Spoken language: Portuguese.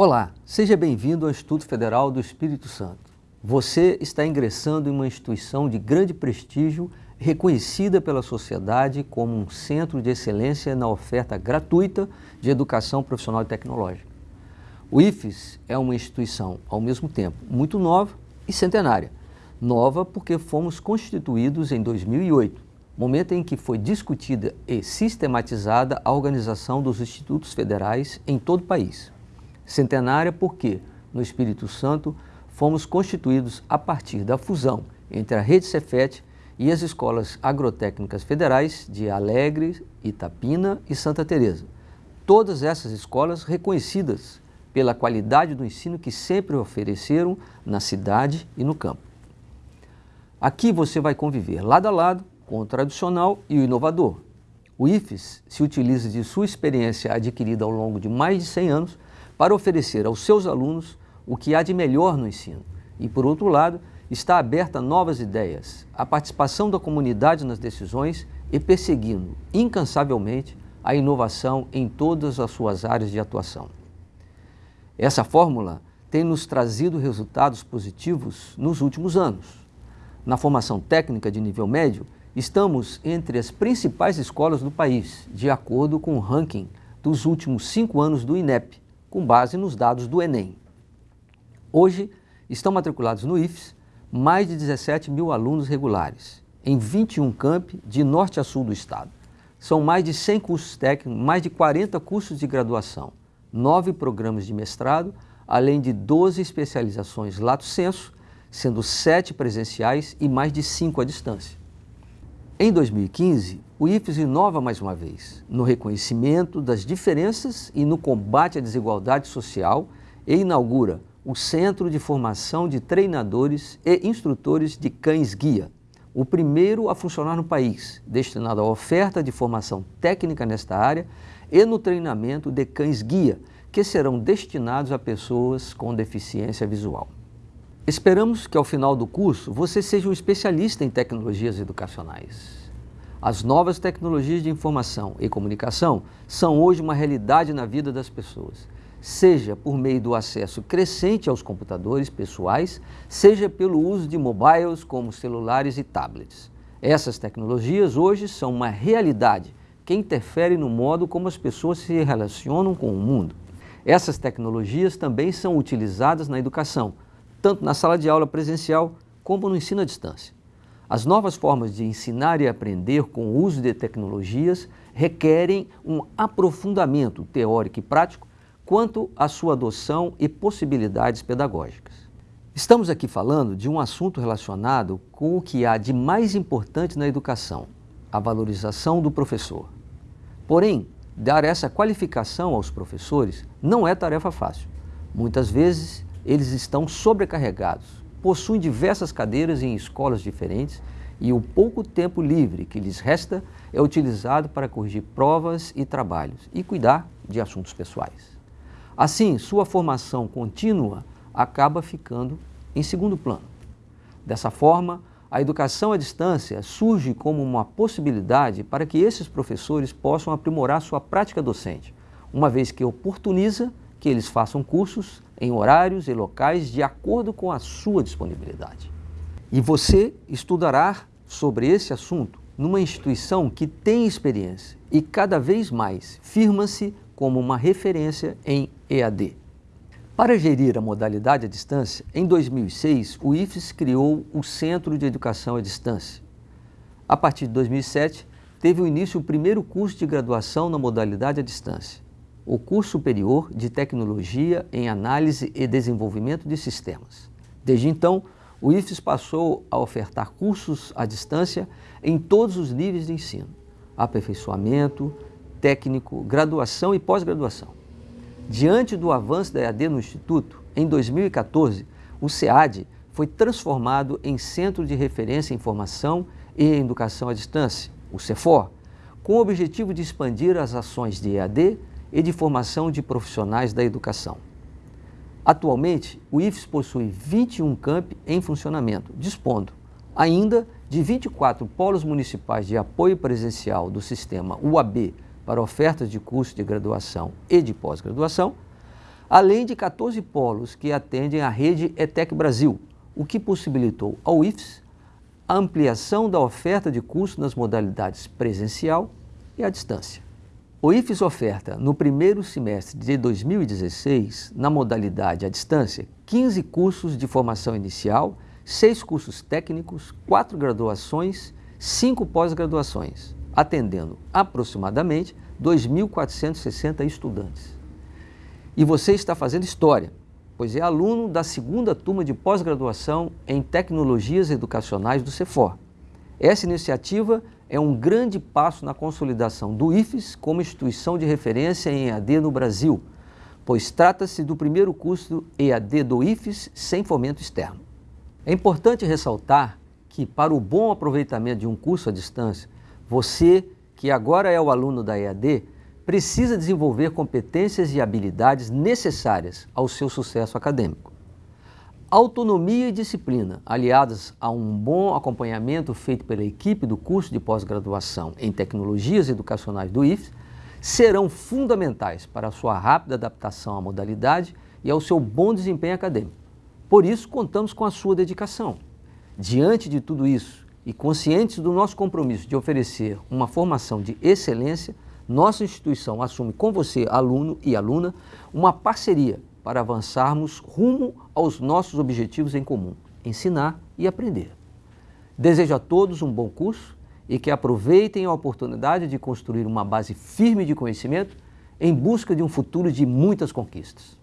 Olá, seja bem-vindo ao Instituto Federal do Espírito Santo. Você está ingressando em uma instituição de grande prestígio, reconhecida pela sociedade como um centro de excelência na oferta gratuita de educação profissional e tecnológica. O IFES é uma instituição, ao mesmo tempo, muito nova e centenária. Nova porque fomos constituídos em 2008, momento em que foi discutida e sistematizada a organização dos institutos federais em todo o país. Centenária porque, no Espírito Santo, fomos constituídos a partir da fusão entre a Rede Cefet e as escolas agrotécnicas federais de Alegre, Itapina e Santa Teresa. Todas essas escolas reconhecidas pela qualidade do ensino que sempre ofereceram na cidade e no campo. Aqui você vai conviver lado a lado com o tradicional e o inovador. O IFES se utiliza de sua experiência adquirida ao longo de mais de 100 anos para oferecer aos seus alunos o que há de melhor no ensino e, por outro lado, está aberta a novas ideias, a participação da comunidade nas decisões e perseguindo incansavelmente a inovação em todas as suas áreas de atuação. Essa fórmula tem nos trazido resultados positivos nos últimos anos. Na formação técnica de nível médio, estamos entre as principais escolas do país, de acordo com o ranking dos últimos cinco anos do INEP, com base nos dados do Enem. Hoje, estão matriculados no IFES mais de 17 mil alunos regulares, em 21 campi de norte a sul do estado. São mais de 100 cursos técnicos, mais de 40 cursos de graduação, nove programas de mestrado, além de 12 especializações lato senso, sendo sete presenciais e mais de cinco à distância. Em 2015, o IFES inova mais uma vez no reconhecimento das diferenças e no combate à desigualdade social e inaugura o Centro de Formação de Treinadores e Instrutores de Cães-Guia, o primeiro a funcionar no país, destinado à oferta de formação técnica nesta área e no treinamento de cães-guia, que serão destinados a pessoas com deficiência visual. Esperamos que ao final do curso você seja um especialista em tecnologias educacionais. As novas tecnologias de informação e comunicação são hoje uma realidade na vida das pessoas, seja por meio do acesso crescente aos computadores pessoais, seja pelo uso de mobiles como celulares e tablets. Essas tecnologias hoje são uma realidade que interfere no modo como as pessoas se relacionam com o mundo. Essas tecnologias também são utilizadas na educação, tanto na sala de aula presencial como no ensino à distância. As novas formas de ensinar e aprender com o uso de tecnologias requerem um aprofundamento teórico e prático quanto à sua adoção e possibilidades pedagógicas. Estamos aqui falando de um assunto relacionado com o que há de mais importante na educação, a valorização do professor. Porém, dar essa qualificação aos professores não é tarefa fácil. Muitas vezes eles estão sobrecarregados, possuem diversas cadeiras em escolas diferentes e o pouco tempo livre que lhes resta é utilizado para corrigir provas e trabalhos e cuidar de assuntos pessoais. Assim, sua formação contínua acaba ficando em segundo plano. Dessa forma, a educação à distância surge como uma possibilidade para que esses professores possam aprimorar sua prática docente, uma vez que oportuniza que eles façam cursos em horários e locais de acordo com a sua disponibilidade. E você estudará sobre esse assunto numa instituição que tem experiência e cada vez mais firma-se como uma referência em EAD. Para gerir a modalidade à distância, em 2006, o IFES criou o Centro de Educação à Distância. A partir de 2007, teve o início o primeiro curso de graduação na modalidade à distância, o curso superior de Tecnologia em Análise e Desenvolvimento de Sistemas. Desde então, o IFES passou a ofertar cursos à distância em todos os níveis de ensino, aperfeiçoamento, técnico, graduação e pós-graduação. Diante do avanço da EAD no Instituto, em 2014, o SEAD foi transformado em Centro de Referência em Formação e Educação à Distância, o CEFOR, com o objetivo de expandir as ações de EAD e de formação de profissionais da educação. Atualmente, o IFES possui 21 campi em funcionamento, dispondo ainda de 24 polos municipais de apoio presencial do sistema UAB para ofertas de curso de graduação e de pós-graduação, além de 14 polos que atendem à rede ETEC Brasil, o que possibilitou ao IFES a ampliação da oferta de curso nas modalidades presencial e à distância. O IFES oferta, no primeiro semestre de 2016, na modalidade à distância, 15 cursos de formação inicial, 6 cursos técnicos, 4 graduações, 5 pós-graduações, atendendo aproximadamente 2.460 estudantes. E você está fazendo história, pois é aluno da segunda turma de pós-graduação em Tecnologias Educacionais do CEFOR. Essa iniciativa é um grande passo na consolidação do IFES como instituição de referência em EAD no Brasil, pois trata-se do primeiro curso EAD do IFES sem fomento externo. É importante ressaltar que, para o bom aproveitamento de um curso à distância, você, que agora é o aluno da EAD, precisa desenvolver competências e habilidades necessárias ao seu sucesso acadêmico. Autonomia e disciplina, aliadas a um bom acompanhamento feito pela equipe do curso de pós-graduação em Tecnologias Educacionais do IFES, serão fundamentais para a sua rápida adaptação à modalidade e ao seu bom desempenho acadêmico. Por isso, contamos com a sua dedicação. Diante de tudo isso e conscientes do nosso compromisso de oferecer uma formação de excelência, nossa instituição assume com você, aluno e aluna, uma parceria para avançarmos rumo aos nossos objetivos em comum, ensinar e aprender. Desejo a todos um bom curso e que aproveitem a oportunidade de construir uma base firme de conhecimento em busca de um futuro de muitas conquistas.